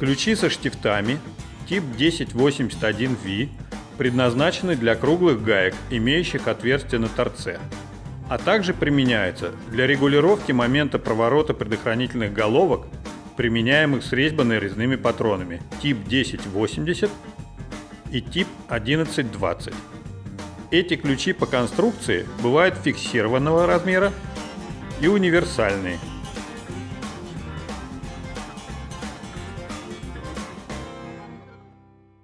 Ключи со штифтами тип 1081V предназначены для круглых гаек, имеющих отверстие на торце, а также применяются для регулировки момента проворота предохранительных головок, применяемых с резьбанной резными патронами тип 1080 и тип 1120. Эти ключи по конструкции бывают фиксированного размера и универсальные –